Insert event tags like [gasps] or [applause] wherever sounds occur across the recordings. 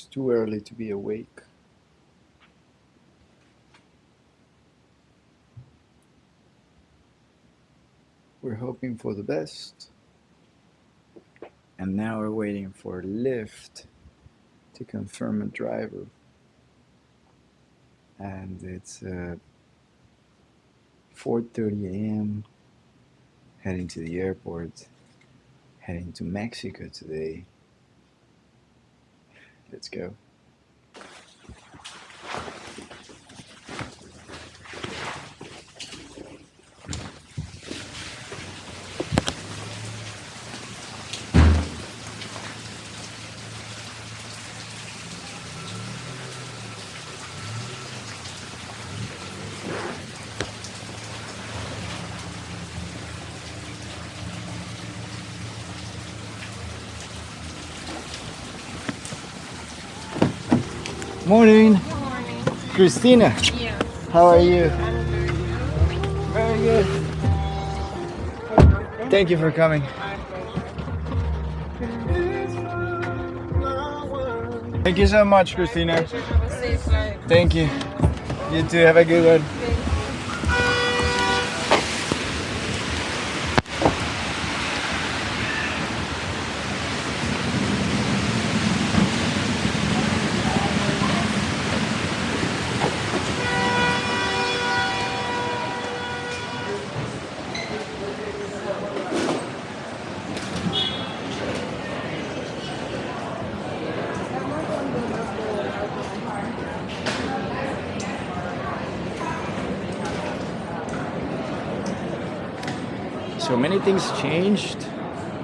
It's too early to be awake. We're hoping for the best. And now we're waiting for Lyft to confirm a driver. And it's uh, 4.30 a.m. Heading to the airport. Heading to Mexico today. Let's go. Morning. Morning. Christina, Yeah. how are you? Very good. Thank you for coming. Thank you so much, Christina. Have a safe flight. Thank you. You too. Have a good one. So many things changed.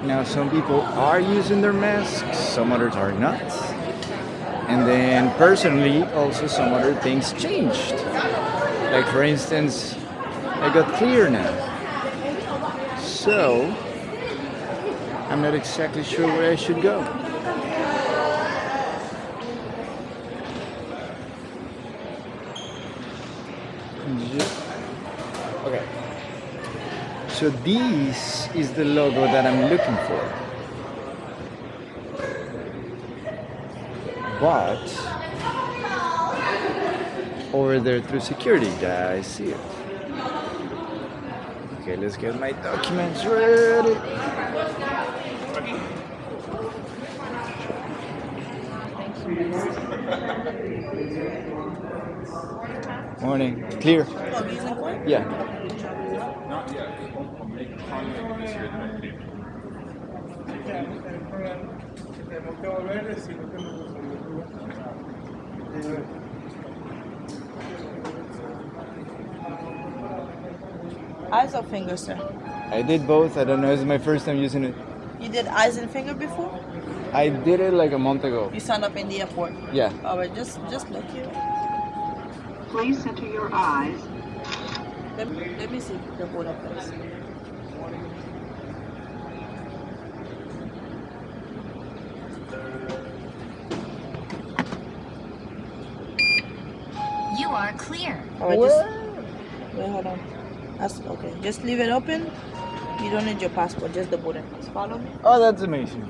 Now some people are using their masks, some others are not. And then personally, also some other things changed. Like for instance, I got clear now. So, I'm not exactly sure where I should go. Ju- Okay. So this is the logo that I'm looking for. But over there through security, yeah, I see it. Okay, let's get my documents ready. Morning. Clear. Oh, yeah. Eyes or fingers, sir? I did both. I don't know. This is my first time using it. You did eyes and finger before? I did it like a month ago. You signed up in the airport. Yeah. All right, just just look here. Please center your eyes. Let me, let me see the border place. You All right, just wait, hold on. That's okay. Just leave it open. You don't need your passport, just the border pass. Follow me. Oh, that's amazing.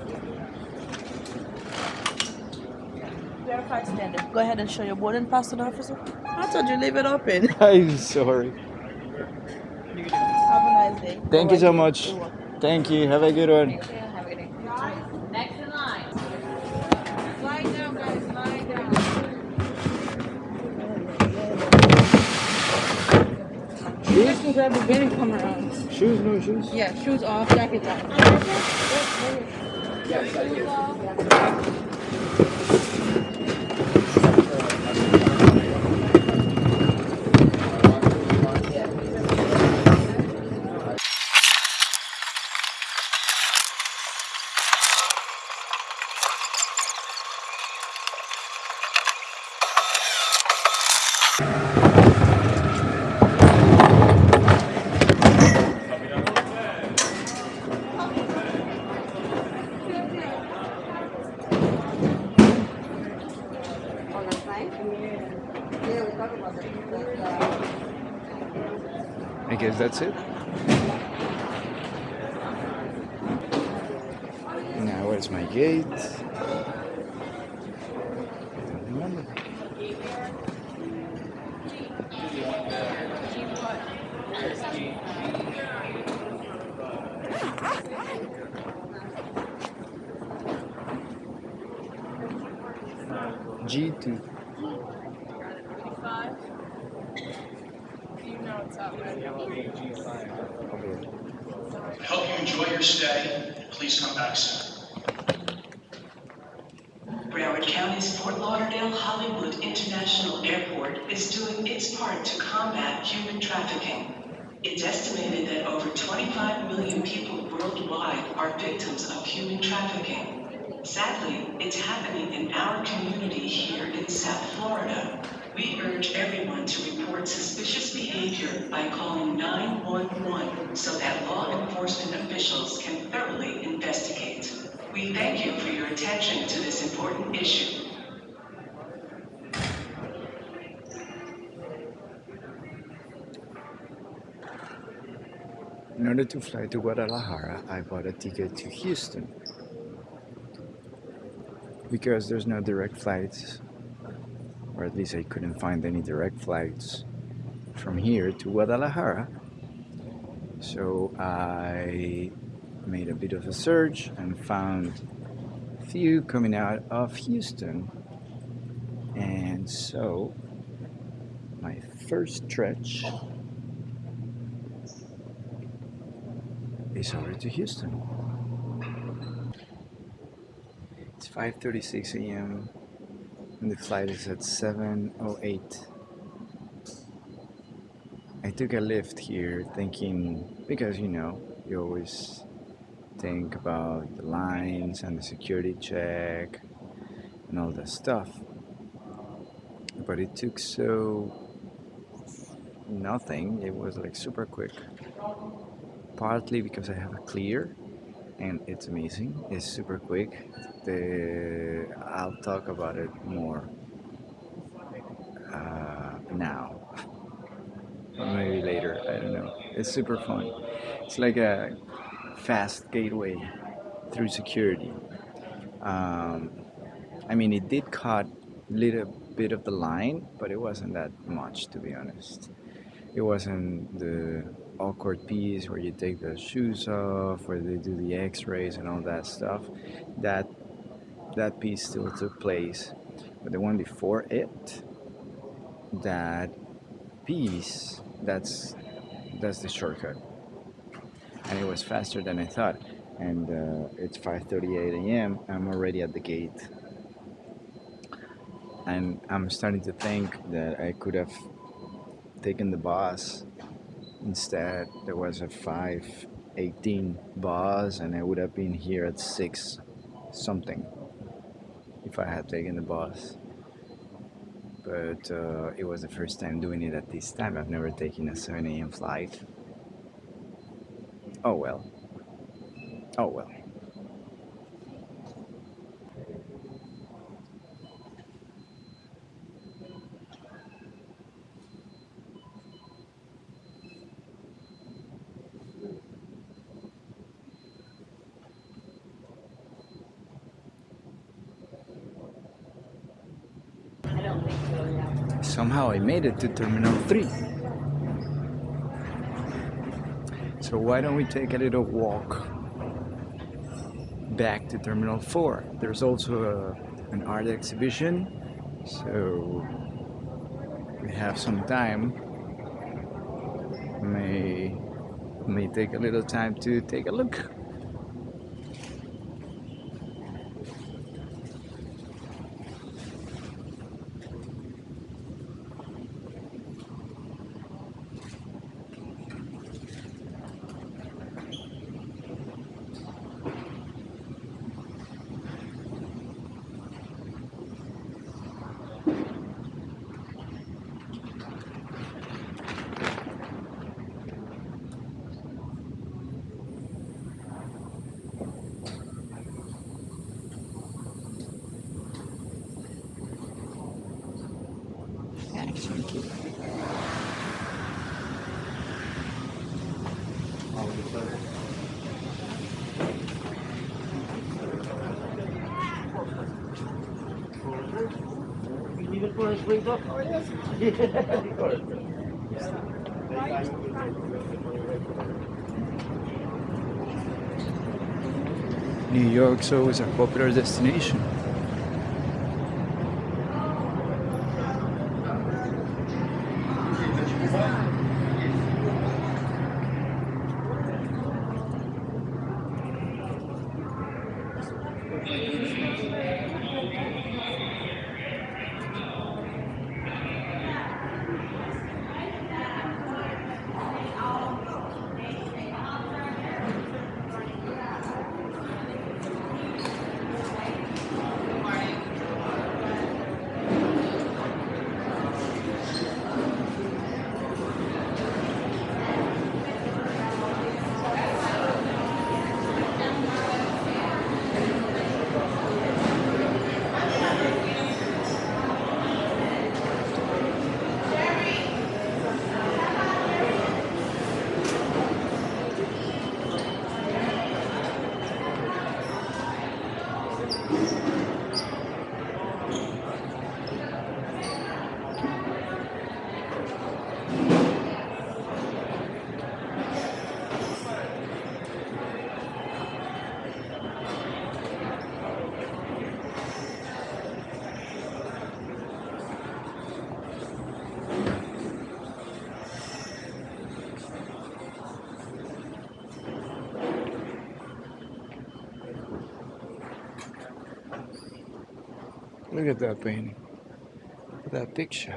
Standard. Go ahead and show your boarding pass to the officer. I told you leave it open. [laughs] I'm sorry. Have a nice day. Thank you so much. Thank you. Have a good one. Can grab the bin and come around. Shoes, no shoes. Yeah, shoes off, jacket off. I guess that's it. Now where's my gate? G2. Five. You know what's up, right? Okay. I hope you enjoy your stay. Please come back soon. Broward County's Fort Lauderdale Hollywood International Airport is doing its part to combat human trafficking. It's estimated that over 25 million people worldwide are victims of human trafficking. Sadly, it's happening in our community here in South Florida. We urge everyone to report suspicious behavior by calling 911 so that law enforcement officials can thoroughly investigate. We thank you for your attention to this important issue. In order to fly to Guadalajara, I bought a ticket to Houston. Because there's no direct flights, or at least I couldn't find any direct flights from here to Guadalajara. So I made a bit of a search and found a few coming out of Houston. And so my first stretch is over to Houston. It's 5:36 a.m. and the flight is at 7:08. I took a Lyft here thinking because you know, you always think about the lines and the security check and all that stuff. But it took so nothing. It was like super quick partly because I have a clear and it's amazing. It's super quick. The I'll talk about it more uh, now, or [laughs] maybe later. I don't know. It's super fun. It's like a fast gateway through security. Um, I mean, it did cut a little bit of the line, but it wasn't that much, to be honest. It wasn't the awkward piece where you take the shoes off, where they do the X-rays and all that stuff. That that piece still took place, but the one before it, that piece, that's that's the shortcut, and it was faster than I thought. And uh, it's 5:38 a.m. I'm already at the gate, and I'm starting to think that I could have taken the bus Instead, there was a 518 bus, and I would have been here at 6 something if I had taken the bus. But uh, it was the first time doing it at this time. I've never taken a 7 a.m. flight. Oh well. Oh well. Somehow I made it to Terminal 3. So why don't we take a little walk back to Terminal 4? There's also a, an art exhibition, so we have some time. May may take a little time to take a look. New York's always a popular destination. Look at that painting. Look at that picture.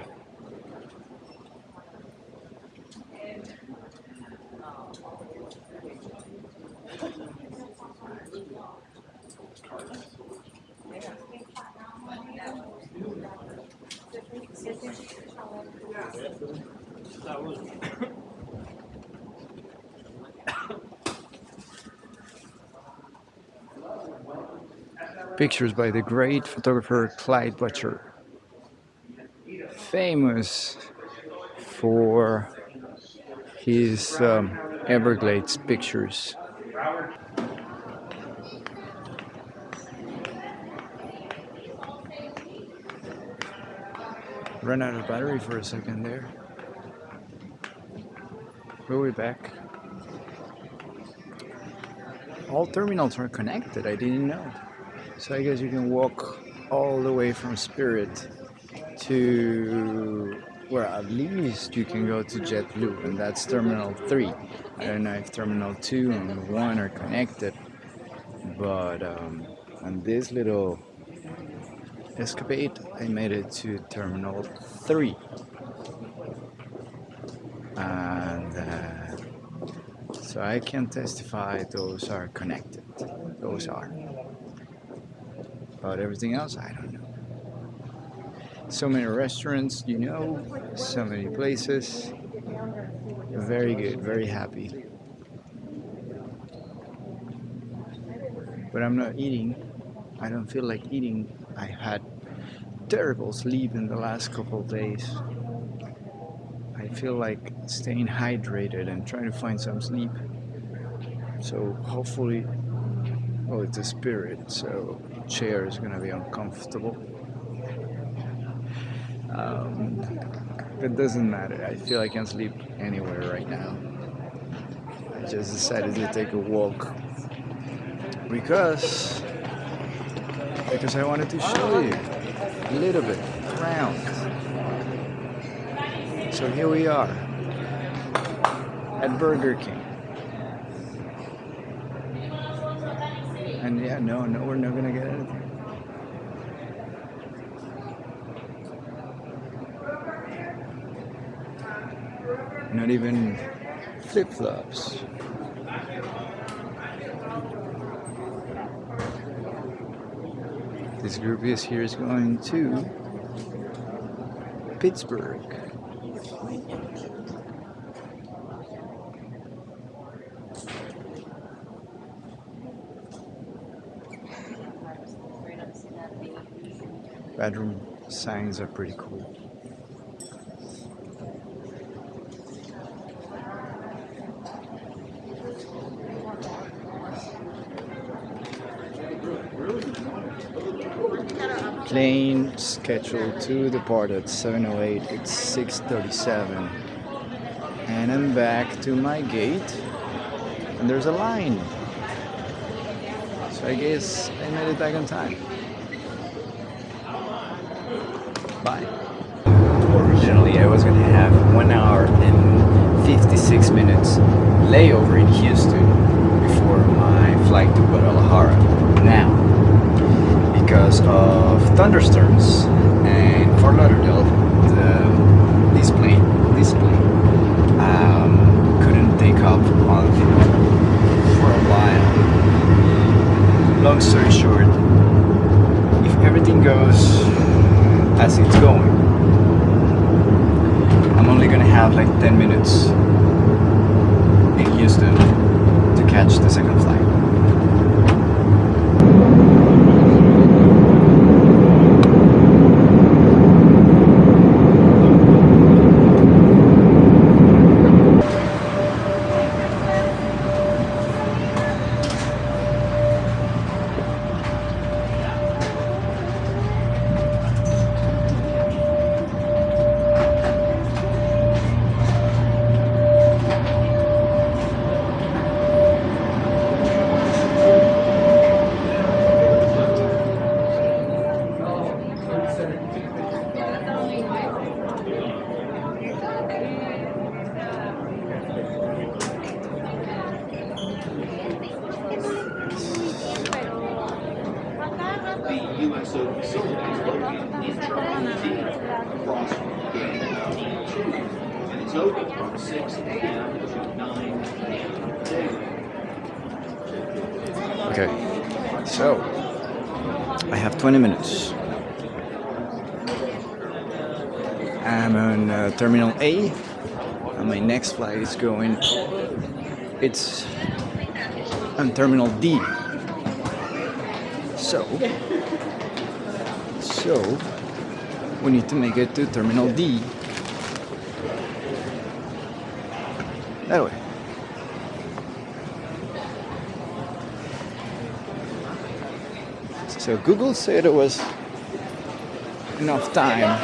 Pictures by the great photographer Clyde Butcher. Famous for his um, Everglades pictures. Run out of battery for a second there. We'll be back. All terminals are connected, I didn't know. So I guess you can walk all the way from Spirit to where at least you can go to JetBlue, and that's Terminal 3. I don't know if Terminal 2 and 1 are connected, but um, on this little escapade, I made it to Terminal 3. And uh, so I can testify those are connected. Those are. About everything else, I don't know. So many restaurants, you know, so many places. Very good, very happy. But I'm not eating. I don't feel like eating. I had terrible sleep in the last couple of days. I feel like staying hydrated and trying to find some sleep. So hopefully, well, it's a spirit, so chair is gonna be uncomfortable. Um, it doesn't matter. I feel I can sleep anywhere right now. I just decided to take a walk because because I wanted to show you a little bit around. So here we are at Burger King. And yeah, no, no, we're not gonna get anything. Not even flip flops. This group is here is going to Pittsburgh. Bedroom signs are pretty cool. plane scheduled to depart at 7.08 it's 6.37 and I'm back to my gate and there's a line. So I guess I made it back on time bye. Originally I was gonna have one hour and 56 minutes layover in Houston before my flight to Guadalajara. Now because of thunderstorms and Fort Lauderdale the, this plane this plane um, couldn't take off on for a while. Long story short if everything goes as it's going. I'm only gonna have like 10 minutes in Houston to catch the second flight It's on Terminal D. So, so we need to make it to Terminal D. That way. So Google said it was enough time,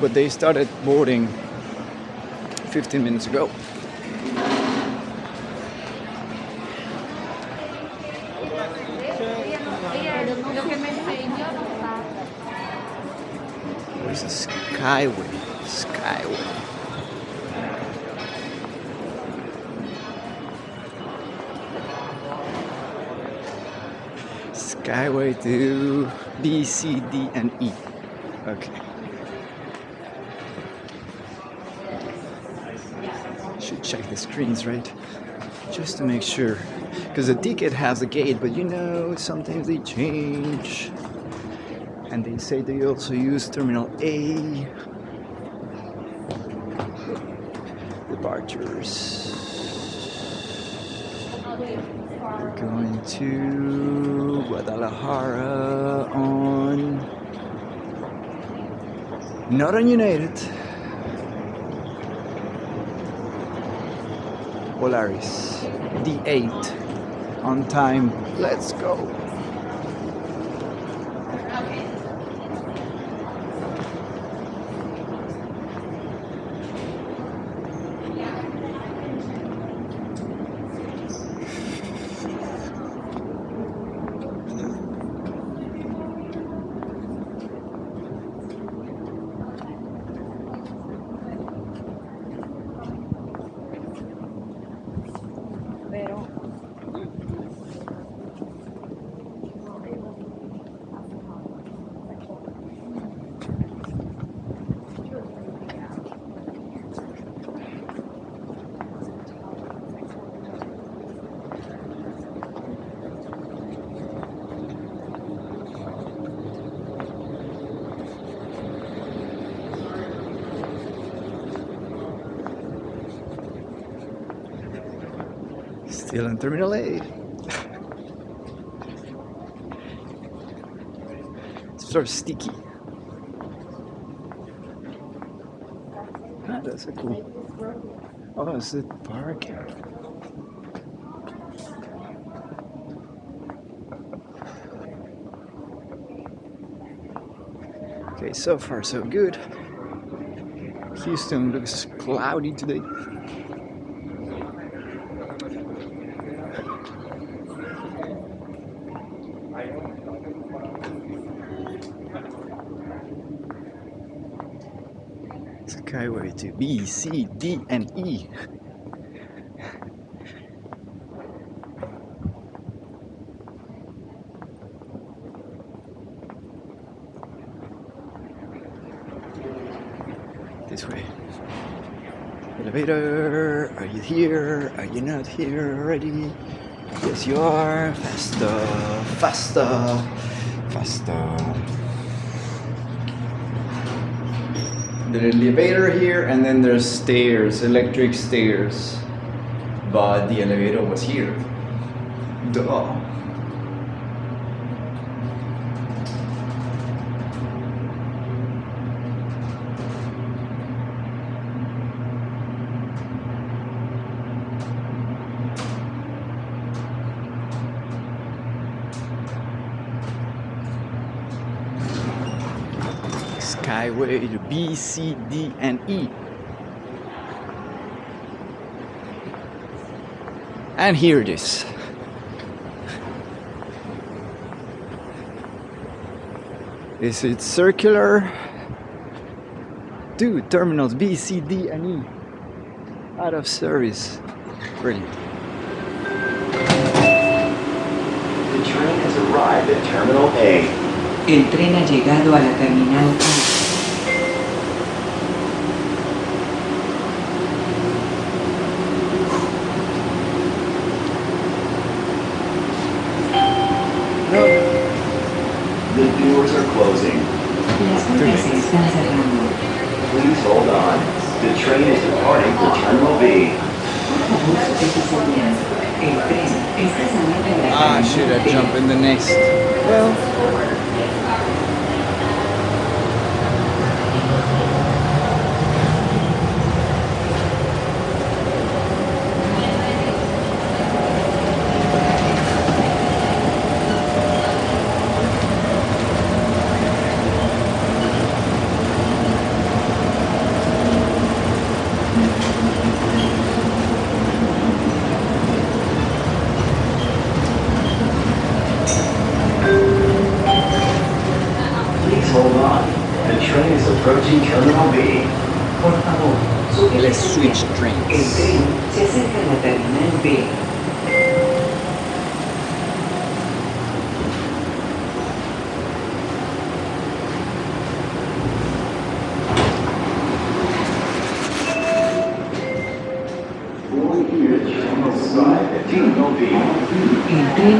but they started boarding 15 minutes ago. Where's the Skyway? Skyway. Skyway to B, C, D, and E. Okay. Should check the screens, right? Just to make sure. Because the ticket has a gate, but you know, sometimes they change. And they say they also use Terminal A. Departures. We're going to Guadalajara on not on United. Polaris D8 on time. Let's go. Terminal A. it's sort of sticky. Ah, that's a cool. Oh, is it parking. Okay, so far so good. Houston looks cloudy today. Skyway to B, C, D, and E. this way. Elevator, are you here? Are you not here already? Yes, you are. Faster, faster, faster. the elevator here and then there's stairs, electric stairs. But the elevator was here. Duh. Skyway B, C, D, and E. And here it is. Is it circular? Two terminals B, C, D, and E. Out of service. Brilliant. The train has arrived at Terminal A. El tren ha llegado a la terminal A.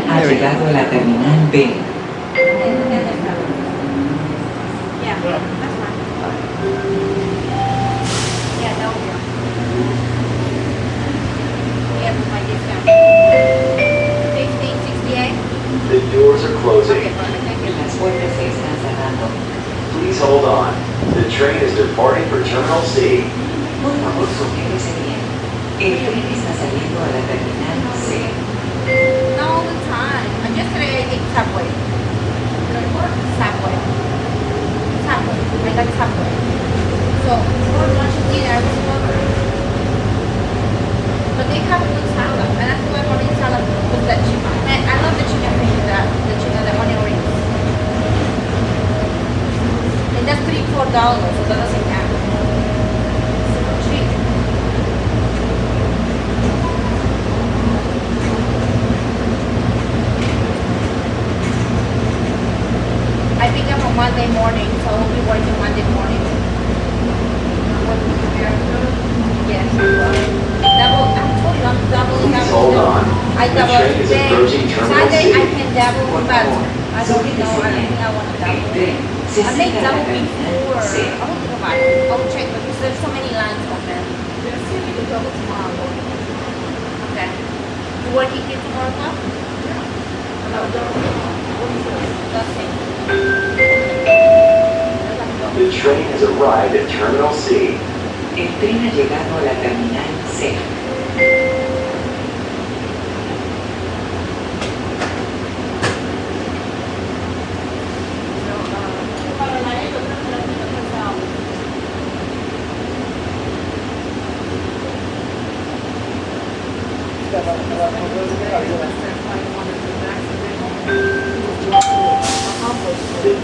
ha llegado a la terminal B.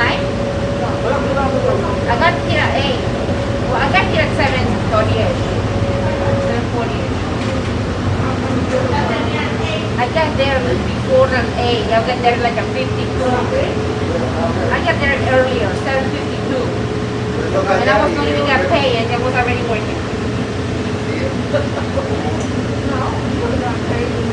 9? I got here at 8. Well, I got here at 7 48. I got there before than 8. I got there like a 52. I got there earlier, 752. And I was not even at pay, and I was already working. no, [laughs] [laughs]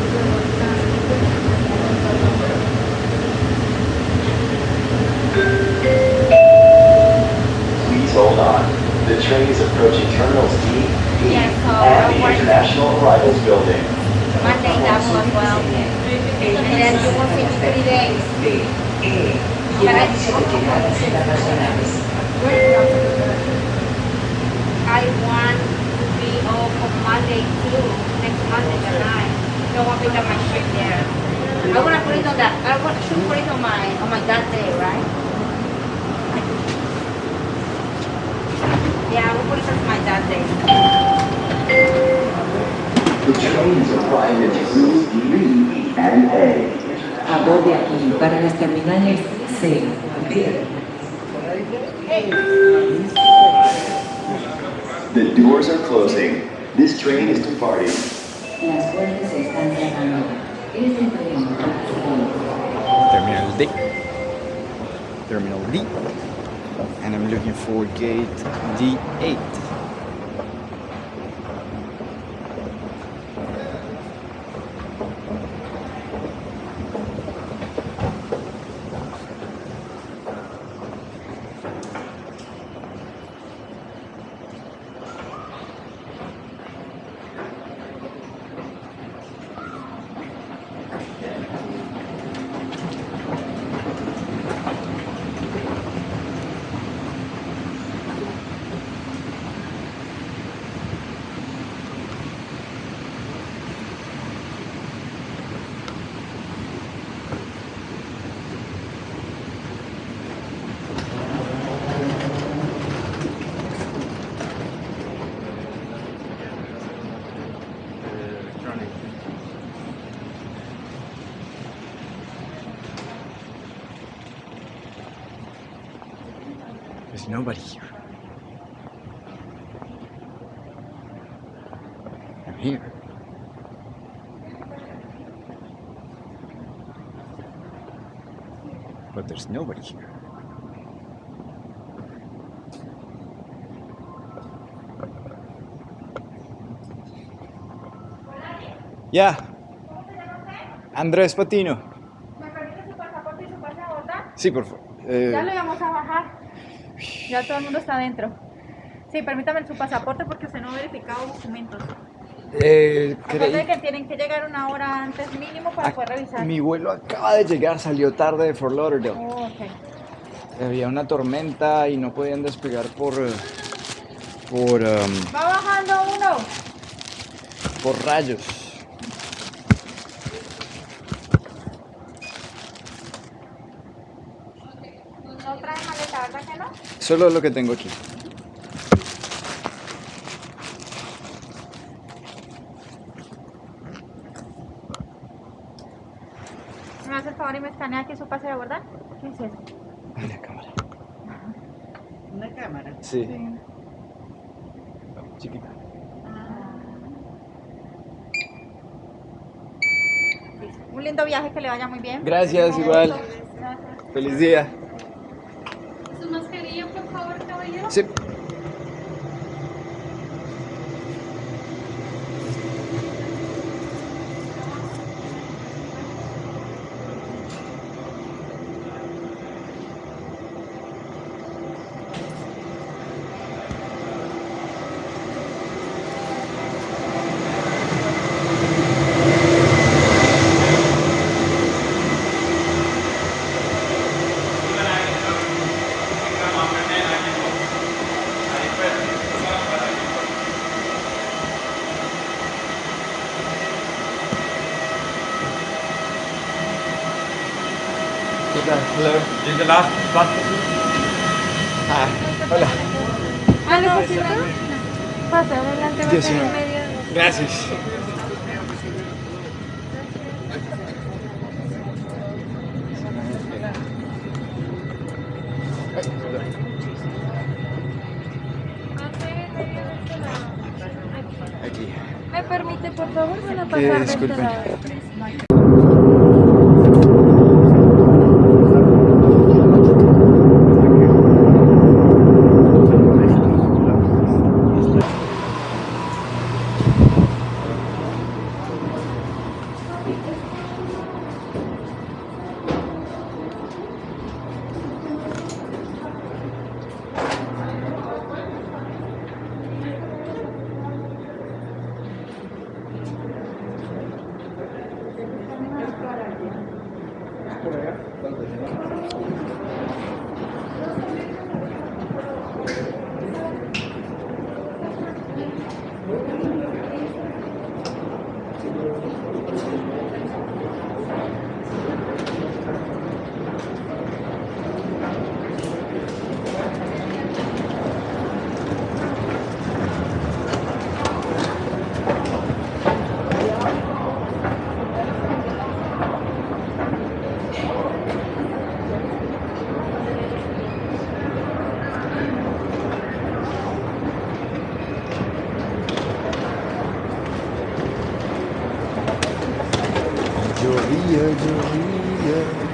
Please hold on. The train is approaching Terminals D, E, and the. International Arrivals Building. Monday double as well. And then you will me three days. D, y edificio de llegadas internacionales. I want to be off on Monday too, next Monday the night. So I'll pick up my shift there. I wanna put it on that, I want, should put it on my, on my that day, right? Yeah, I will put it as my that day. The train is arriving at Terminals D, E, and A. Aborde aquí para las terminales C, D. The doors are closing. This train is departing. Las puertas se están cerrando. Este tren va a Terminal D. Terminal D. And I'm looking for gate D8. There's nobody here. I'm here. But there's nobody here. Yeah. Andrés Patino. ¿Me permite su pasaporte y su pase? Sí, por favor. Eh, Ya lo íbamos a. Ya todo el mundo está adentro. Sí, permítame su pasaporte porque usted no ha verificado documentos. eh, creí- que tienen que llegar una hora antes mínimo para poder revisar. Mi vuelo acaba de llegar, salió tarde de Fort Lauderdale. Oh. Había una tormenta y no podían despegar por eh, por em, Va bajando uno. por rayos. No trae maleta, ¿verdad que no? Solo lo que tengo aquí. ¿Me hace el favor y me escanea aquí su pase de abordar? ¿Qué es eso? Una cámara. Una cámara. Sí. Chiquita. Un lindo viaje, que le vaya muy bien. Gracias, igual. Gracias. Feliz día. Favor, Gracias. de oria.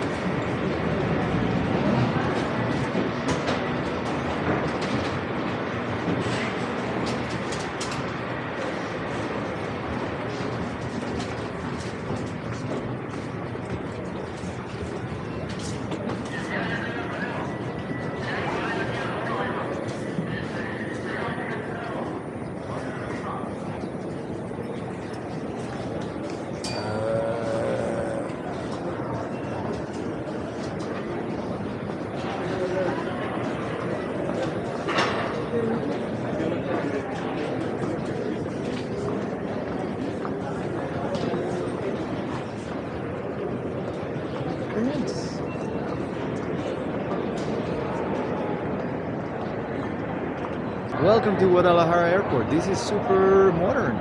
Welcome to Guadalajara Airport. This is super modern.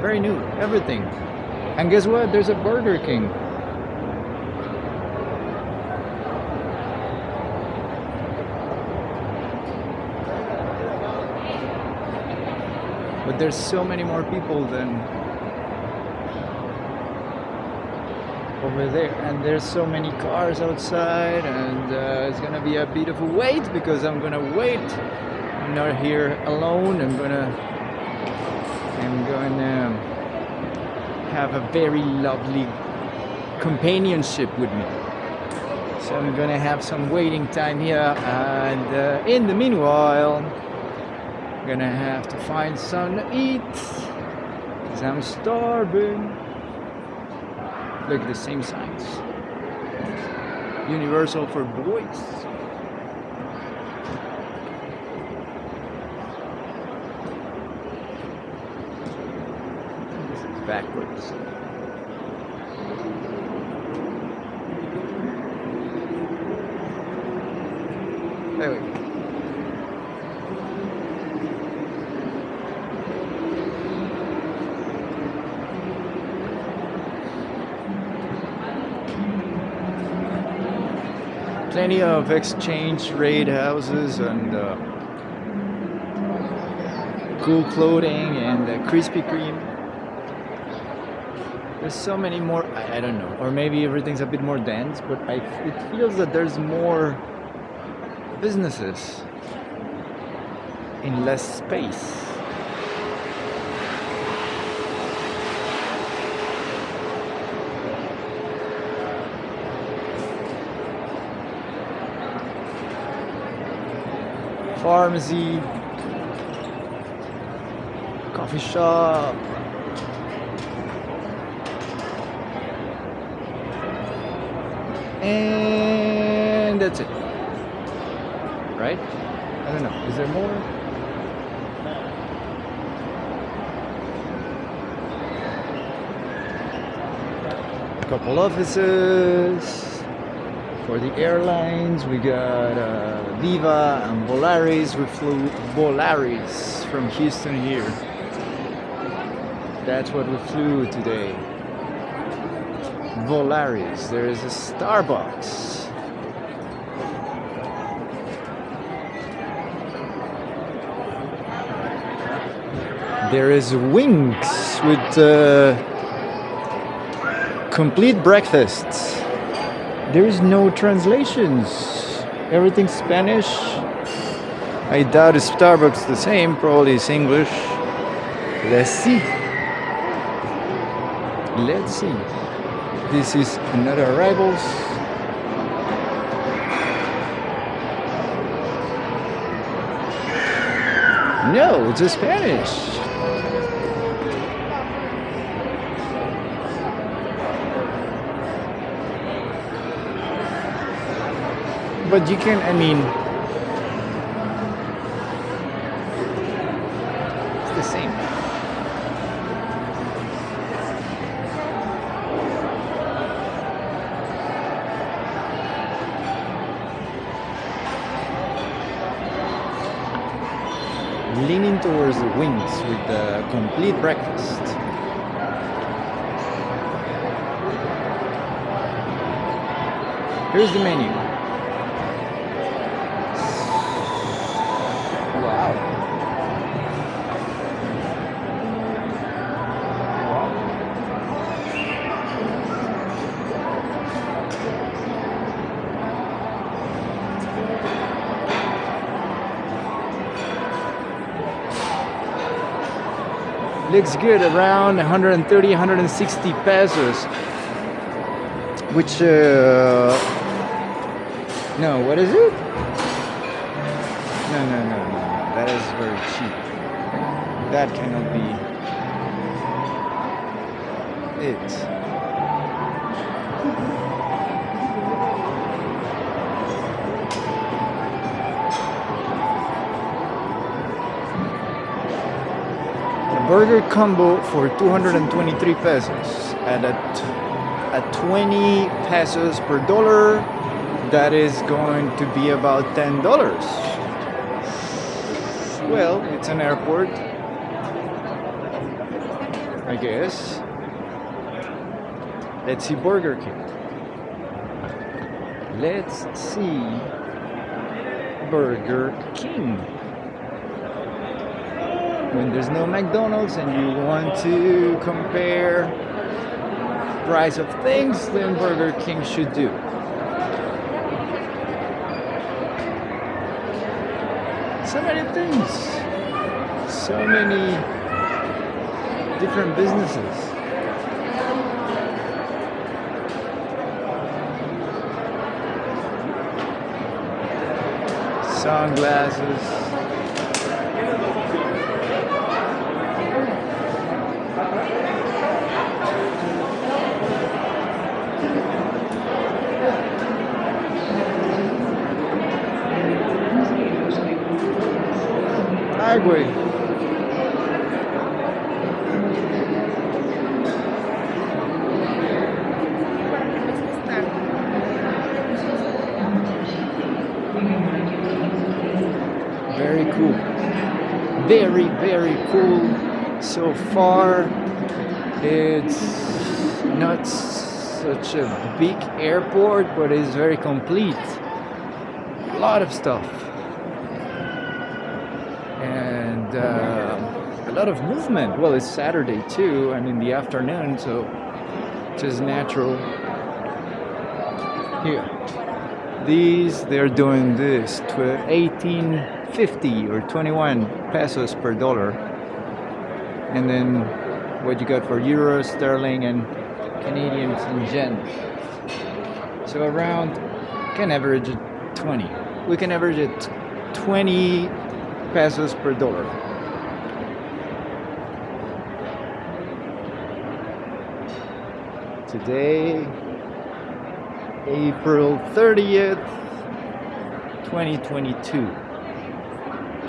Very new, everything. And guess what? There's a Burger King. But there's so many more people than over there and there's so many cars outside and uh, it's gonna be a bit of a wait because I'm gonna wait not here alone I'm gonna I'm gonna have a very lovely companionship with me so I'm gonna have some waiting time here and uh, in the meanwhile I'm gonna have to find something to eat because I'm starving Look at the same signs. Universal for boys. Backwards. There we go. plenty of exchange rate houses and uh, cool clothing and uh, Krispy Kreme. There's so many more, I, I don't know, or maybe everything's a bit more dense, but I, it feels that there's more businesses in less space. pharmacy, coffee shop. And that's it. Right? I don't know. Is there more? A couple offices. For the airlines, we got uh, Viva and Volaris. We flew Volaris from Houston here. That's what we flew today. Volaris. There is a Starbucks. There is Wings with uh, complete breakfasts. There is no translations. Everything's Spanish. I doubt if Starbucks the same. Probably it's English. Let's see. Let's see. This is another arrivals. No, it's a Spanish. But you can, I mean, Leaning towards the wings with the complete breakfast. Here's the menu. Looks good, around 130, 160 pesos. Which, uh, no, what is it? No, no, no, no, no. That is very cheap. That cannot be it. Burger combo for 223 pesos. At a at 20 pesos per dollar that is going to be about $10 well it's an airport I guess. Let's see Burger King. Let's see Burger King when there's no McDonald's and you want to compare price of things then Burger King should do. So many things. So many different businesses. Sunglasses Very cool. Very, very cool so far. It's not such a big airport, but it's very complete. A lot of stuff. And uh, a lot of movement. Well, it's Saturday too, and in the afternoon, so just natural. Here. These, they're doing this to 1850 or 21 pesos per dollar. And then what you got for euros, sterling, and Canadians and yen. So around, can average at 20. We can average at 20 pesos per dollar. Today, April 30th, 2022.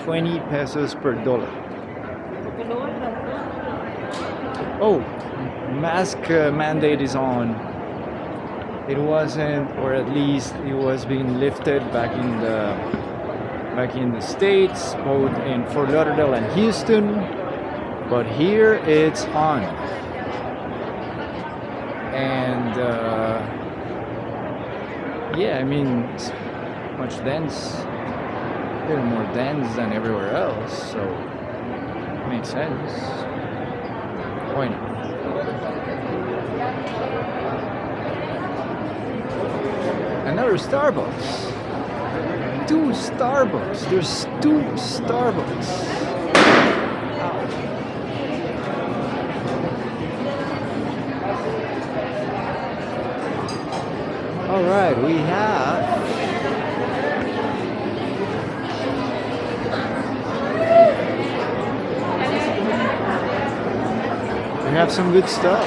20 pesos per dollar. Oh, mask uh, mandate is on. it wasn't, or at least it was being lifted back in the back in the states, both in Fort Lauderdale and Houston. But here it's on, and uh, yeah, I mean, it's much dense, a little more dense than everywhere else, so makes sense. Why not? Another Starbucks. Two Starbucks. There's two Starbucks. All right, we have we have some good stuff.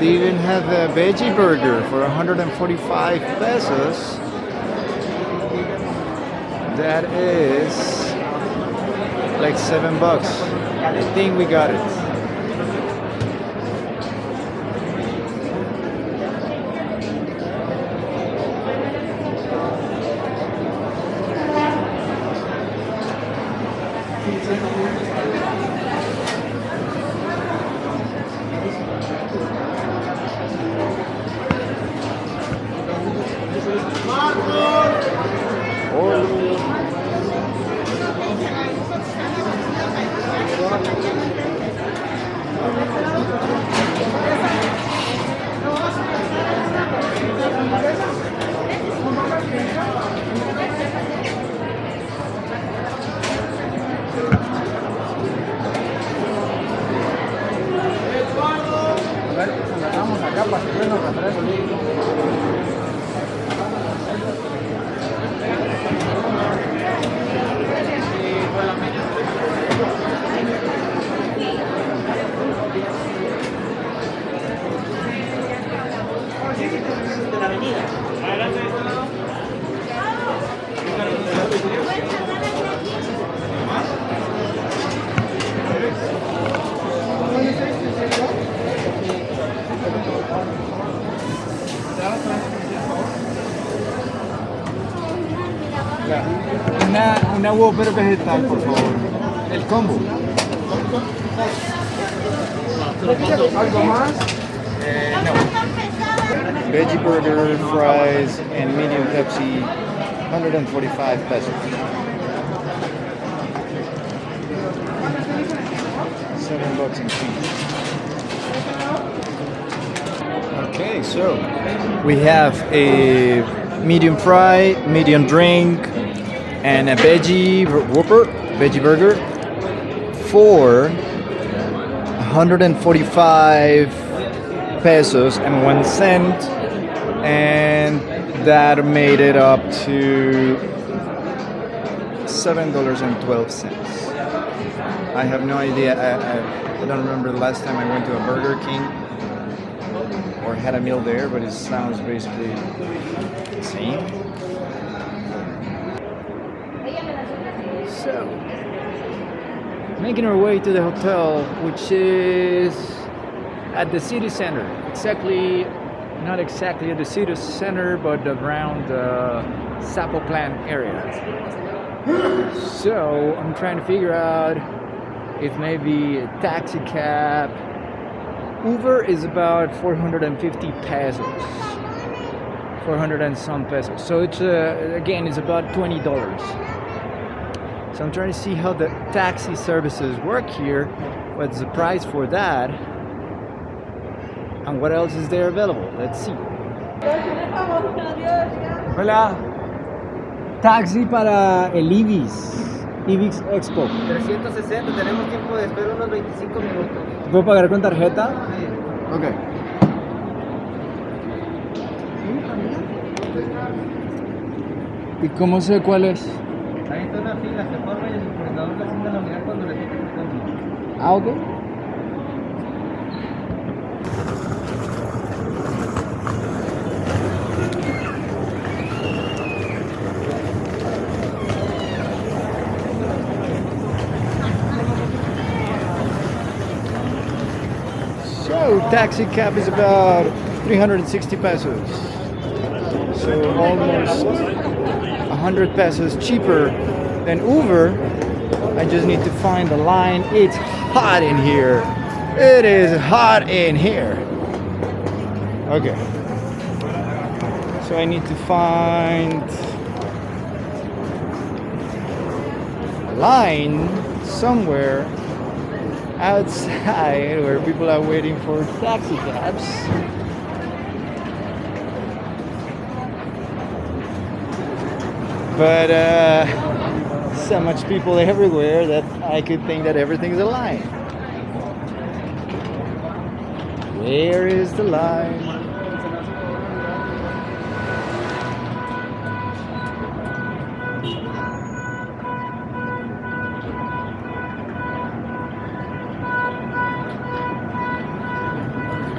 They even have a veggie burger for 145 pesos. That is like seven bucks. I think we got it. Una Whopper vegetal, por favor. El combo. ¿Algo más? Eh, no. Veggie burger, fries, and medium Pepsi, 145 pesos. Seven bucks in fees. Okay, so we have a medium fry, medium drink, and a veggie whopper, veggie burger for 145 pesos and one cent, and that made it up to seven dollars and twelve cents. I have no idea. I, I, I don't remember the last time I went to a Burger King or had a meal there, but it sounds basically the same. Making our way to the hotel, which is at the city center. Exactly, not exactly at the city center, but around the Zapopan area. [gasps] So, I'm trying to figure out if maybe a taxi cab. Uber is about 450 pesos. 400 and some pesos. So it's uh, again, it's about $20. So I'm trying to see how the taxi services work here. What's the price for that? And what else is there available? Let's see. Hola. Taxi para el Ibis. Ibis Expo. 360, tenemos tiempo de espera unos 25 minutos. ¿Puedo pagar con tarjeta? Ok. ¿Y cómo sé cuál es? Ahí está una fila, se forma y el la sienta la unidad cuando le toque el turno. Ah, ok. So taxi cab is about 360 pesos. So almost 100 pesos cheaper than Uber. I just need to find the line. It's hot in here. It is hot in here. Okay. So I need to find a line somewhere outside where people are waiting for taxi cabs. But uh, so much people everywhere that I could think that everything's a line. Where is the line?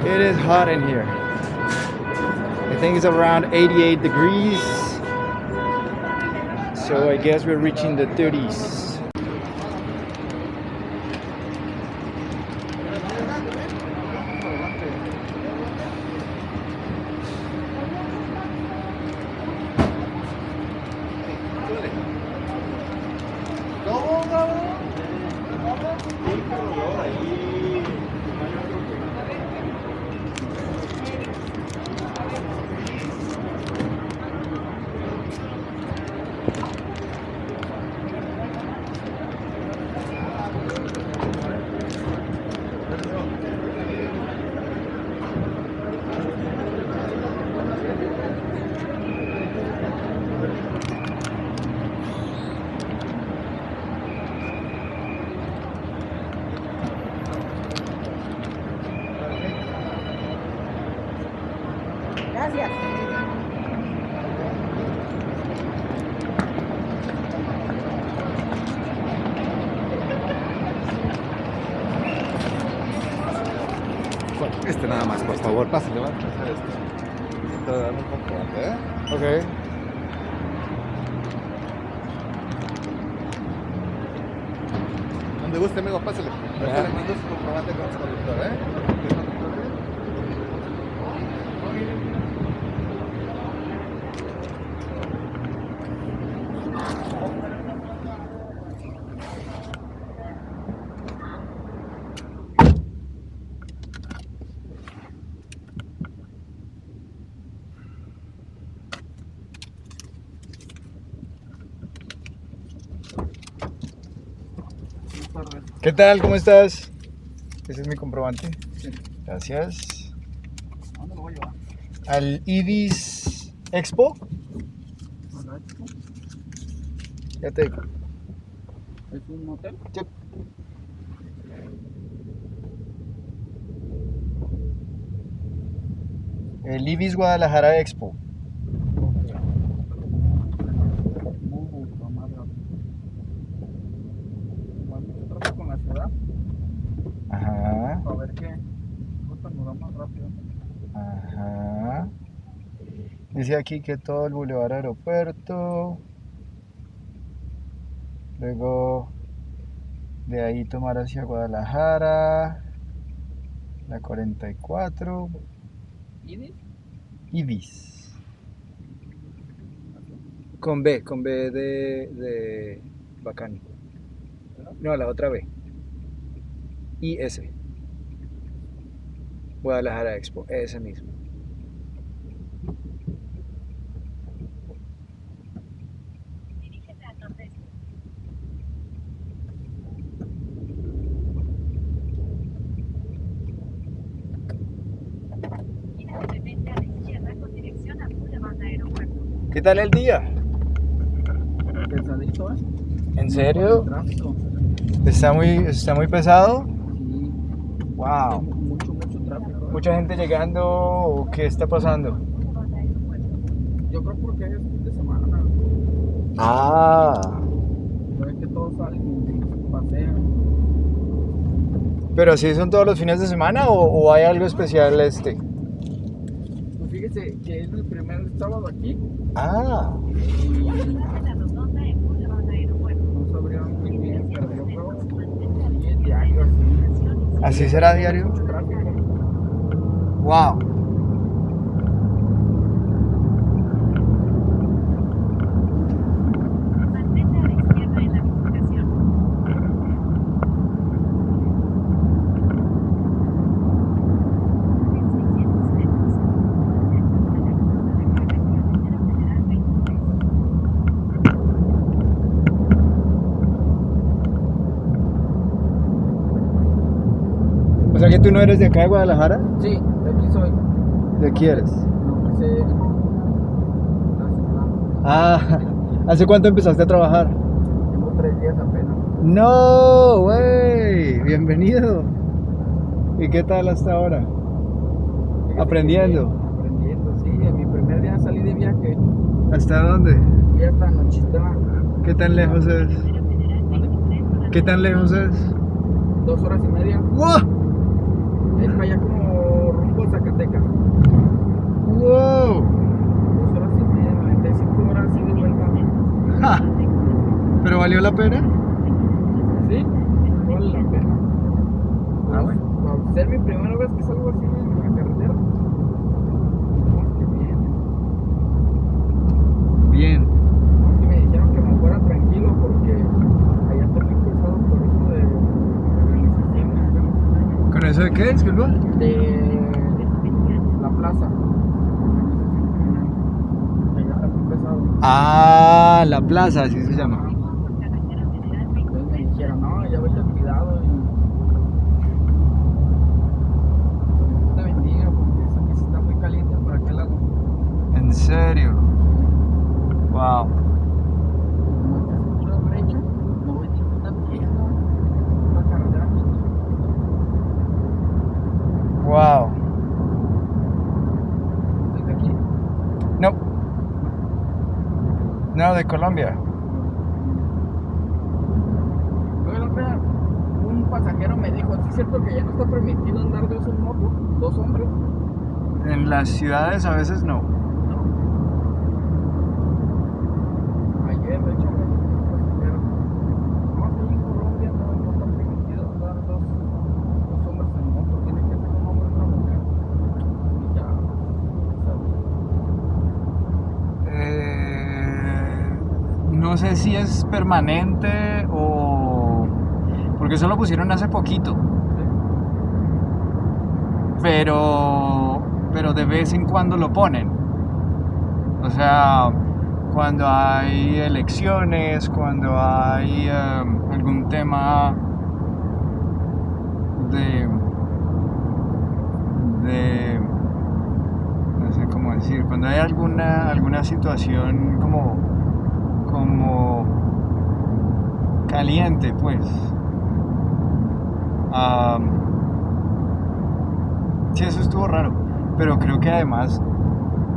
It is hot in here. I think it's around 88 degrees. So I guess we're reaching the 30s. ¿Qué tal? ¿Cómo estás? Ese es mi comprobante. Gracias. ¿A dónde lo voy a llevar? Al Ibis Expo. Ya te digo. ¿Es un hotel? Sí. El Ibis Guadalajara Expo. Mucho más rápido. Igual mucho tráfico en la ciudad. Ajá. Para ver qué. Gusta nos da más rápido. Ajá. Dice aquí que todo el Boulevard Aeropuerto. Luego de ahí tomar hacia Guadalajara. La 44. ¿Ibis? Ibis. Con B, con B de, de bacán. No, la otra B. IS. Guadalajara Expo, ese mismo. Tal el día? Pesadito, ¿eh? ¿En serio? Tráfico. ¿Está muy, está muy pesado? Sí. Wow. Mucho, mucho tráfico. ¿Mucha gente llegando o qué está pasando? Yo creo porque es fin de semana. Ah. Ves que todos salen y pasean. ¿Pero así son todos los fines de semana o, o hay algo especial este? porque es el primer sábado aquí. Ah. ¿Así será diario? Wow. Que tú no eres de acá de Guadalajara. Sí, de aquí soy. ¿De aquí eres? No sé. Ah, [laughs] ¿hace cuánto empezaste a trabajar? Tengo tres días apenas. No, güey, bienvenido. ¿Y qué tal hasta ahora? Aprendiendo. Aprendiendo, sí. En mi primer día salí de viaje. ¿Hasta dónde? Fui hasta Nochitlán. ¿Qué tan lejos es? ¿Qué tan lejos es? Dos horas y media. ¡Wow! Para allá como rumbo a Zacatecas. ¡Wow! Dos horas y media, 95 horas y de vuelta. Ja. [laughs] ¿Pero valió la pena? Sí, vale la pena. Ah, bueno. Para ser mi primera vez que salgo así en la carretera. No, qué bien. Bien. Y me dijeron que me fuera tranquilo porque allá está muy pesado por eso de organización. ¿Con eso de qué? Disculpa. De la plaza. Allá está muy pesado. Ah, la plaza, así se llama. Entonces me dijeron, no, ya vete cuidado y. Dios te bendiga porque esa pieza está muy caliente por aquel lado. ¿En serio? Wow. No te pura brecha, no voy ninguna piedra. Una carretera mínima. Wow. Estoy de aquí. No. Colombia. Un pasajero me dijo, ¿sí es cierto que ya no está permitido andar dos en moto? ¿Dos hombres? En las ciudades a veces no. Ayer, de hecho, me dijo un pasajero, no, aquí en Colombia no, no está permitido andar dos, dos hombres en moto, tiene que ser un hombre y una mujer. Y ya, sabía. Eh, no sé si es permanente o... Porque eso lo pusieron hace poquito. Pero... Pero de vez en cuando lo ponen. O sea, cuando hay elecciones, cuando hay em, algún tema de... de no sé cómo decir, cuando hay alguna, alguna situación como, como caliente, pues. Am, sí, eso estuvo raro, pero creo que además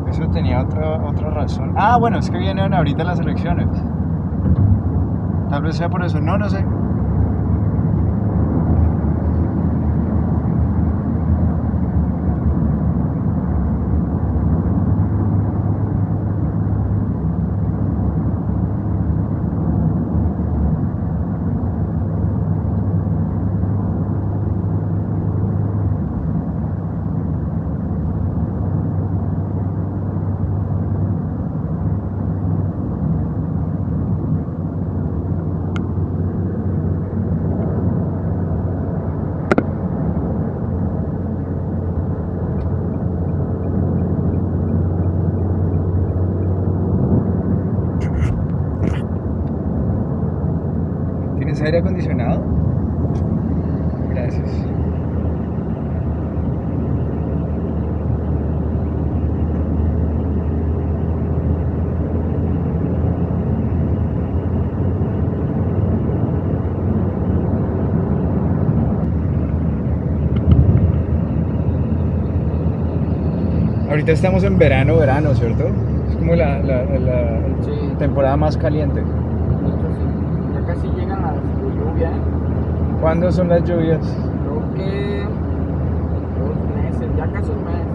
eso tenía otra, otra razón. Ah, bueno, es que vienen ahorita las elecciones. Tal vez sea por eso, no, no sé. Acondicionado? Gracias. Ahorita estamos en verano, verano, ¿cierto? Es como la, la- la Sí. temporada más caliente. De hecho, sí. Ya casi llegan las ¿Cuándo son las lluvias? Creo que dos meses, ya casi un mes.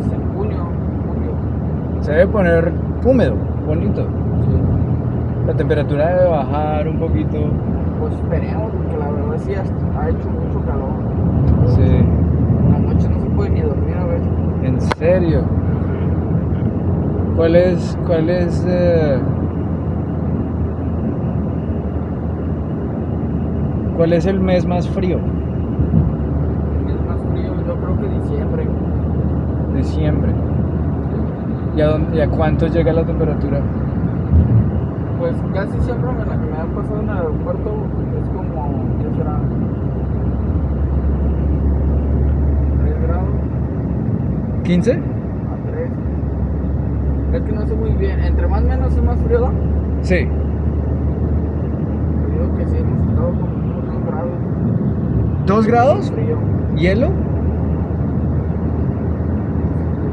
Es en junio, julio. Se debe poner húmedo, bonito. Sí. La temperatura debe bajar un poquito. Pues esperemos, porque la verdad sí ha ha hecho mucho calor. Sí. ¿En serio? ¿Cuál es, cuál es, eh, cuál es el mes más frío? Es más frío, yo creo que diciembre. Diciembre. ¿Y a, dónde- y a cuánto llega la temperatura? Pues casi siempre me la que me ha pasado en el aeropuerto es como, ¿qué será? 3 grados ¿15? a 3. Es que no sé muy bien, entre más menos es más frío. Sí. Yo digo que sí, hemos estado como unos 2 grados. ¿Dos grados? Frío. ¿Hielo?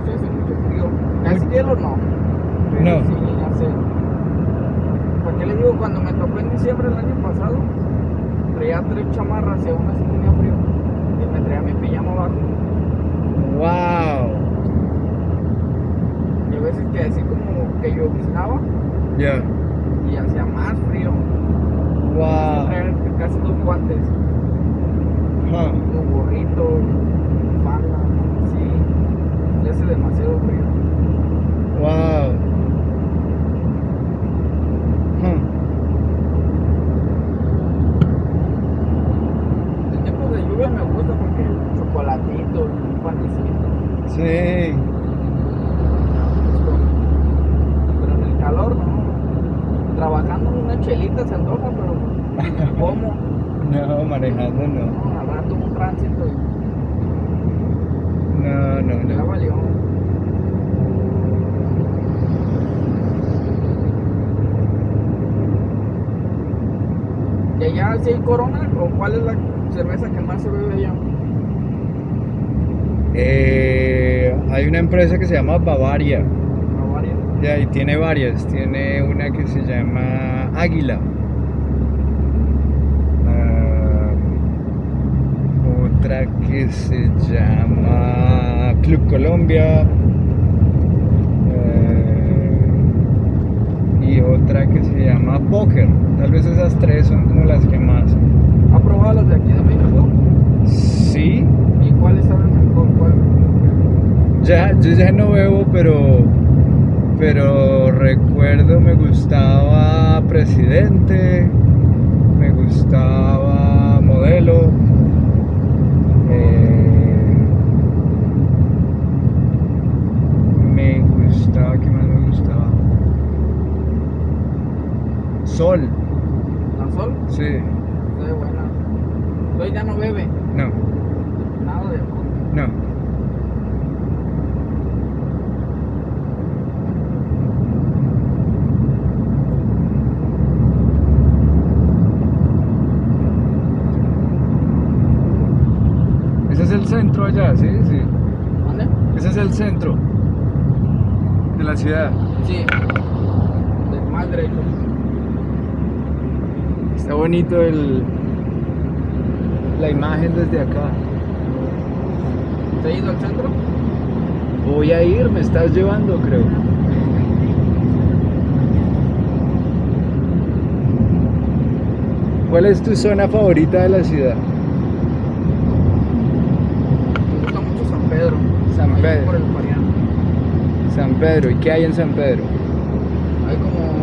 Sí, hace mucho frío. Casi hielo no. Pero No. Sí, hace. ¿Para qué le digo? Cuando me tocó en diciembre del año pasado, traía tres chamarras y aún así tenía frío. Y me traía mi pijama abajo. ¡Wow! Y a veces que así como que lloviznaba Ya. y hacía más frío. ¡Wow! Traer casi dos guantes, Huh. un gorrito, falda, así. Y hace demasiado frío. ¡Wow! Huh. En tiempos de lluvia me gusta porque chocolatito, un panecito. Sí. Pero en el calor no. Trabajando una chelita se antoja, pero ¿cómo? No, manejando no. No, al rato un tránsito No, no, y ya no. valió. ¿Y corona? ¿O cuál es la cerveza que más se bebe allá? Eh, hay una empresa que se llama Bavaria. Bavaria. Ya, y tiene varias. Tiene una que se llama Águila. Ah, otra que se llama Club Colombia. Y otra que se llama Poker. Tal vez esas tres son como las que más. ¿Ha probado las de aquí de México? Sí, ¿Y cuáles saben mejor? ¿Cuál? Ya, yo ya no bebo, pero, pero recuerdo me gustaba Presidente, me gustaba Modelo, eh, me gustaba, ¿qué más me gustaba? Sol, ¿La Sol? sí, Está buena. Hoy ya no bebe. no, Nada de alcohol. no. Ese es el centro allá, sí, sí. ¿Dónde? Ese es el centro de la ciudad. Sí. Más derecho. Está bonito el, la imagen desde acá. ¿Se ha ido al centro? Voy a ir, me estás llevando, creo. ¿Cuál es tu zona favorita de la ciudad? Me gusta mucho San Pedro. San Pedro. Por el. San Pedro. ¿Y qué hay en San Pedro? Hay como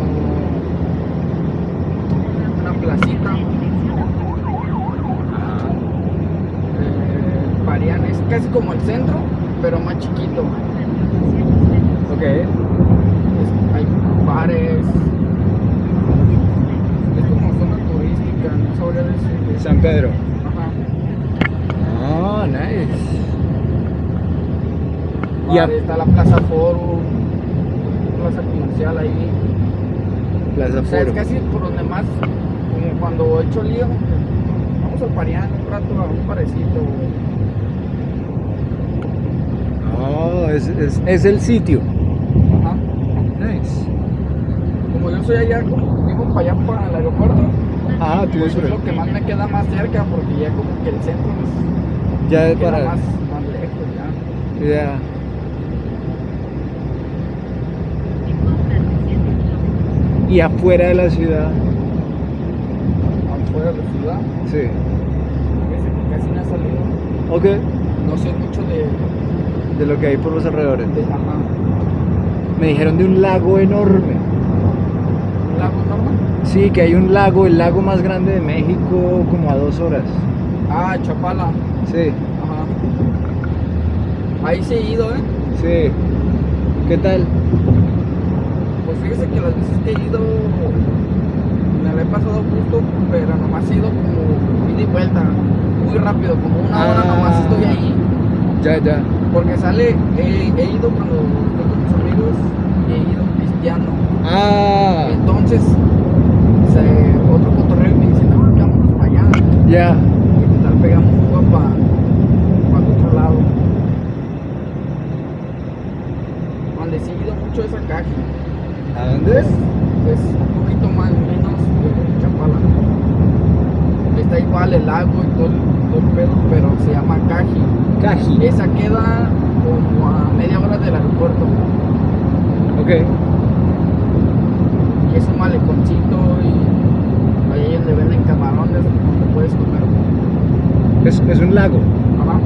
una placita. Eh, Mariana es casi como el centro, pero más chiquito. Ok. Es- hay bares. Es como zona turística, no sabría decir. San Pedro. Ajá. Oh, nice. Y a- Bares, está la Plaza Forum, plaza comercial ahí. Plaza O sea, es casi por donde más, como cuando he hecho lío, vamos al Parián un rato a un parecito. Oh, es, es, es el sitio. Ajá. Nice. Como yo soy allá, vivo para allá para el aeropuerto, Ah, tú pues es lo que más me queda más cerca, porque ya como que el centro es, Ya es para. más, más lejos ya. Ya. Y afuera de la ciudad. Afuera de la ciudad, Sí. casi no he salido. Ok. No sé mucho de, de lo que hay por los alrededores. Me dijeron de un lago enorme. un lago normal. Sí, que hay un lago, el lago más grande de México, como a dos horas. Ah, Chapala. Sí, Ajá. Ahí sí he ido, ¿eh? sí. ¿Qué tal? Pues fíjese que las veces que he ido me la he pasado justo, pero nomás he ido como ida y vuelta, muy rápido, como una hora Ah. nomás estoy ahí. Ya, ya. Porque sale, he, he ido cuando estoy con mis amigos y he ido pisteando. Ah, Entonces, se, otro cotorreo me dice, no, vámonos para allá. ya. Y tal pegamos un para pa el otro lado. Donde sí he ido mucho es a Caji. ¿A dónde? Es, es un poquito más menos que Chapala. Está igual el lago y todo, todo el pedo, pero se llama Caji. Caji. Esa queda como a media hora del aeropuerto. Ok. Y es un maleconcito y ahí donde venden camarones donde puedes comer. Es, es un lago Ajá.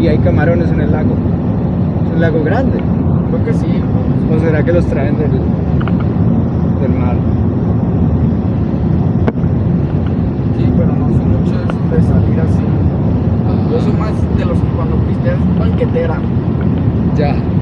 y hay camarones en el lago. Es un lago grande. Creo que sí. ¿O será que los traen del, del mar? bukit terang. Jah.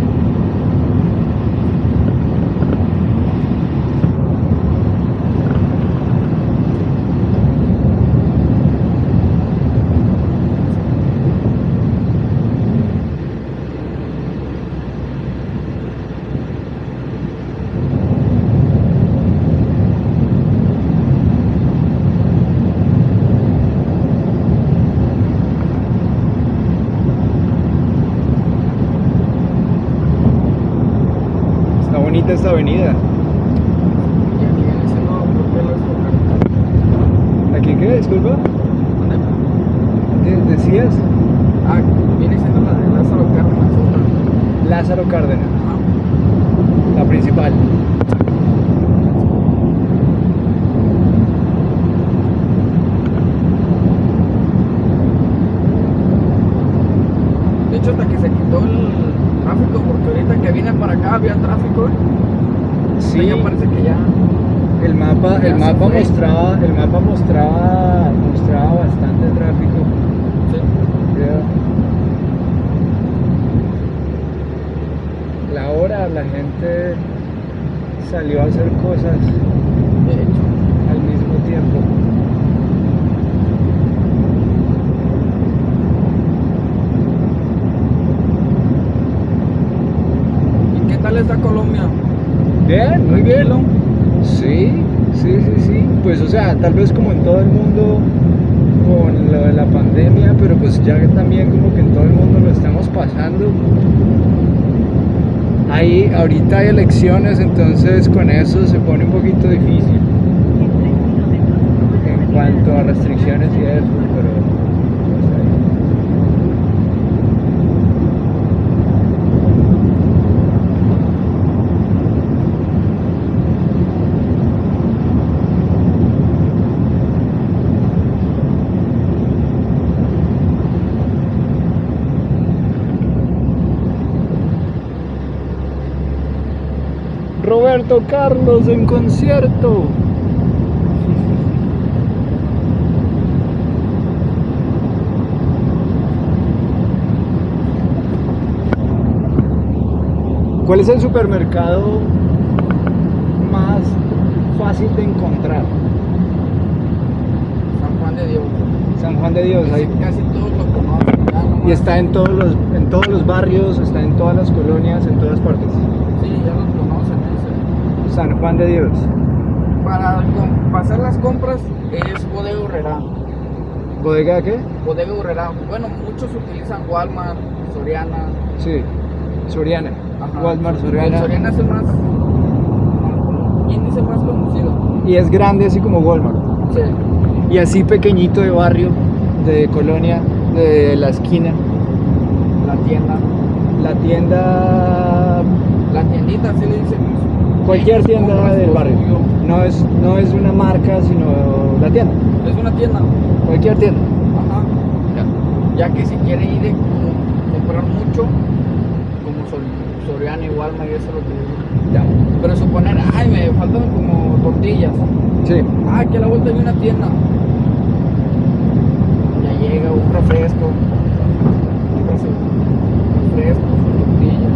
Avenida. Y aquí viene siendo creo que la ¿Aquí qué? Disculpa. ¿Dónde? ¿De- ¿Decías? Ah, viene siendo la de Lázaro Cárdenas. otra. Lázaro Cárdenas, Ajá. la principal. De hecho, hasta que se quitó el tráfico, porque ahorita que vine para acá había tráfico. ¿eh? Sí, Ya parece que ya. el mapa, Ya el se mapa fue. mostraba, el mapa mostraba, mostraba bastante tráfico. Sí. Ya. La hora la gente salió a hacer cosas De hecho. al mismo tiempo. ¿Y qué tal está Colombia? Bien, muy bien. Tranquilo. Sí, sí, sí, sí. Pues o sea, tal vez como en todo el mundo con lo de la pandemia, pero pues ya que también como que en todo el mundo lo estamos pasando. Ahí entonces con eso se pone un poquito difícil. En cuanto a restricciones y eso, pero pues, ahí. Roberto Carlos en concierto. ¿Cuál es el supermercado más fácil de encontrar? San Juan de Dios. San Juan de Dios, ahí. Casi todos lo conocen. Y está en todos los, en todos los barrios, está en todas las colonias, en todas partes. Sí, ya los conocen. ese. San Juan de Dios. Para pasar las compras es Bodega Urrera. ¿Bodega qué? Bodega Urrera. Bueno, muchos utilizan Walmart, Soriana. Sí. Soriana. Ajá. Walmart, Soriana. Soriana es el más. índice más conocido. Y es grande así como Walmart. Sí. Y así pequeñito de barrio, de colonia, de la esquina. La tienda. La tienda, La tiendita, así le dicen. Cualquier tienda del barrio. No es, no es una marca, sino la tienda. Es una tienda. Cualquier tienda. Ajá. Ya que si quiere ir de, de comprar mucho, como Sol- Soriana Walmart y eso es lo que. Ya. Pero suponer, ay, me faltan como tortillas. Sí. Ah, aquí a la vuelta hay una tienda. Ya llega un refresco. compras el refresco, su tortilla.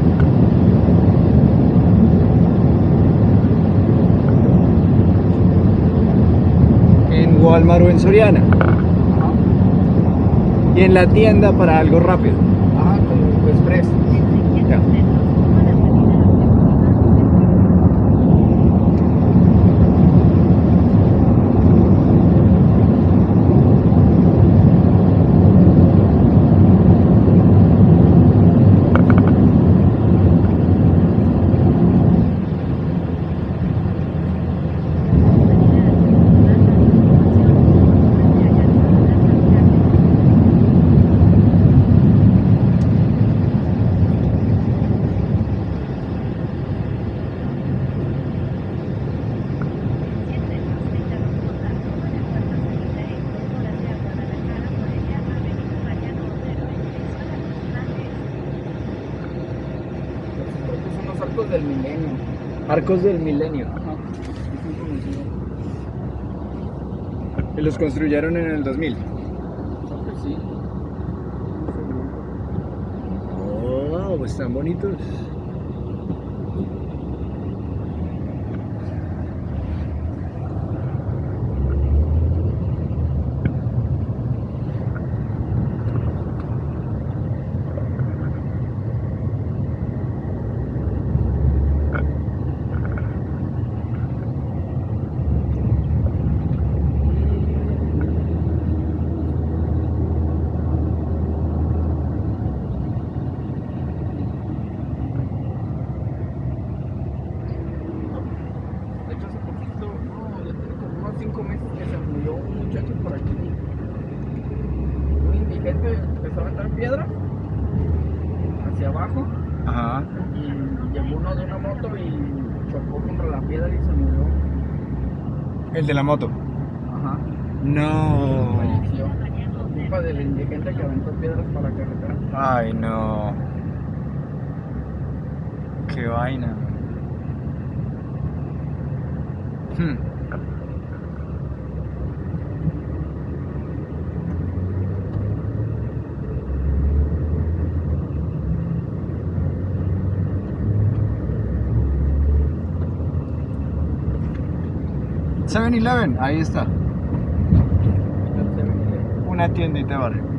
En Walmart o en Soriana. Y en la tienda para algo rápido. Ajá, como express. Ya. Estos son los arcos del milenio. Arcos del milenio. Y los construyeron en el 2000. Creo que sí. Oh, están bonitos. De hecho, hace poquito, no, ya tiene como unos 5 meses que se murió un muchacho por aquí. Un indigente empezó a aventar piedra hacia abajo Ajá. y llegó uno de una moto y chocó contra la piedra y se murió. El de la moto. Ahí está. Una tiendita de barrio.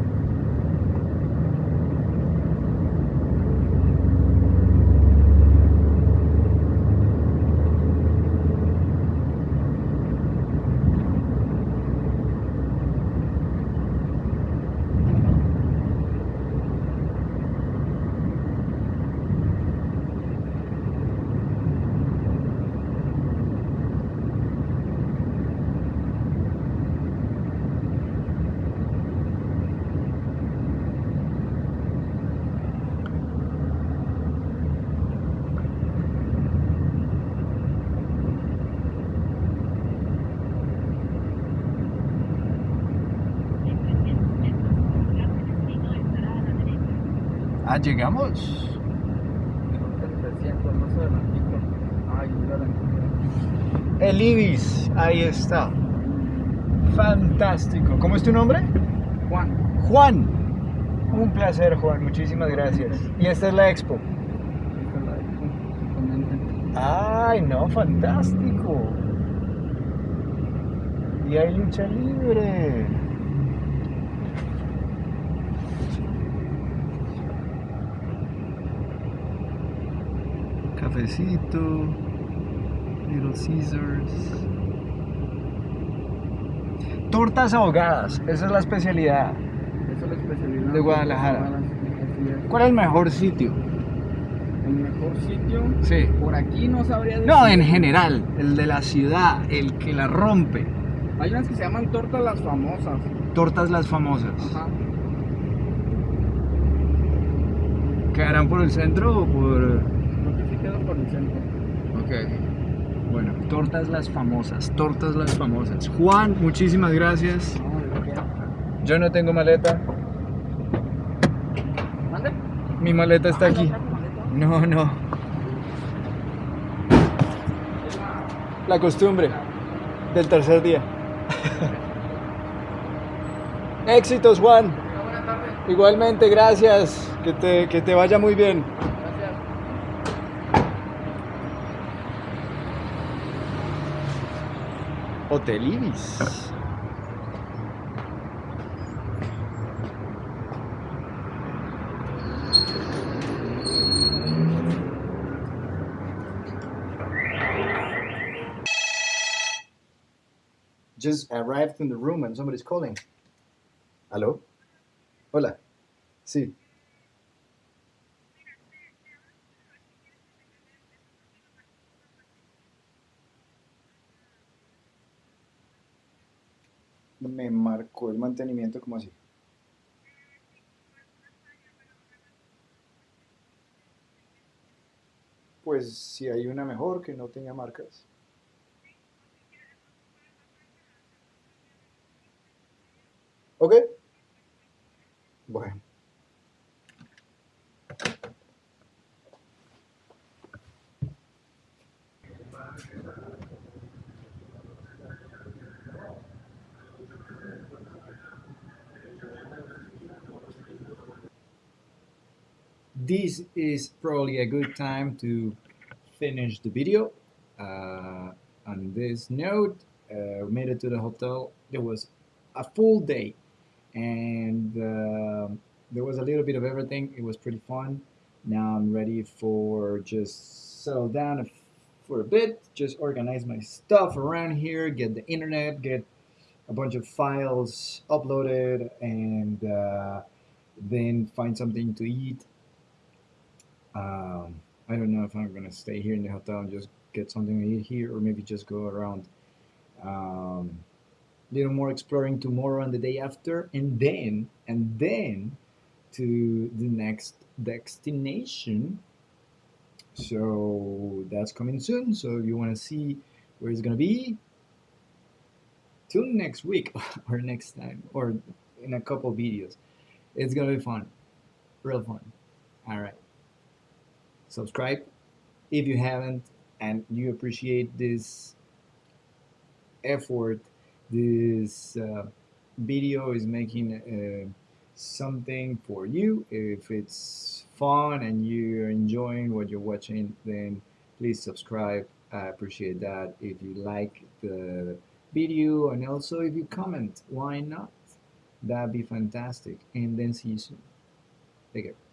Ah, llegamos. El 300, más adelantito. Ay, ya la encontré. El Ibis, ahí está. Fantástico. ¿Cómo es tu nombre? Juan. Juan. Un placer, Juan. Muchísimas gracias. Y esta es la expo. Ay, no, fantástico. Y hay lucha libre. Cafecito, Little Caesars. Tortas ahogadas, esa es la especialidad. Esa es la especialidad De Guadalajara. ¿Cuál es el mejor sitio? El mejor sitio. Sí. Por aquí no sabría decir. No, en general, el de la ciudad, el que la rompe. Hay unas que se llaman tortas las famosas. Tortas las famosas. Ajá. ¿Quedarán por el centro o por...? Centro. Ok. Bueno, tortas las famosas, tortas las famosas. Juan, muchísimas gracias. Yo no tengo maleta. ¿Mande? Mi maleta está aquí. No, no. La costumbre del tercer día. [laughs] Éxitos, Juan. Igualmente, gracias. Que te, que te vaya muy bien. Hotel Ibis. Just arrived in the room and somebody's calling. Hello? Hola. Sí. Marcó el mantenimiento como así. Pues si hay una mejor que no tenga marcas. ¿Ok? Bueno. This is probably a good time to finish the video. Uh, on this note, uh, we made it to the hotel. It was a full day and uh, there was a little bit of everything. It was pretty fun. Now I'm ready for just settle down for a bit, just organize my stuff around here, get the internet, get a bunch of files uploaded, and uh, then find something to eat. Um, I don't know if I'm gonna stay here in the hotel and just get something to eat here, or maybe just go around. Um, little more exploring tomorrow and the day after and then and then to the next destination. So that's coming soon. So if you want to see where it's gonna be? Tune next week [laughs] or next time or in a couple videos. It's gonna be fun. Real fun. All right subscribe if you haven't and you appreciate this effort. This uh, video is making uh, something for you. If it's fun and you're enjoying what you're watching then please subscribe. I appreciate that. If you like the video and also if you comment why not? That'd be fantastic. And then see you soon. Take care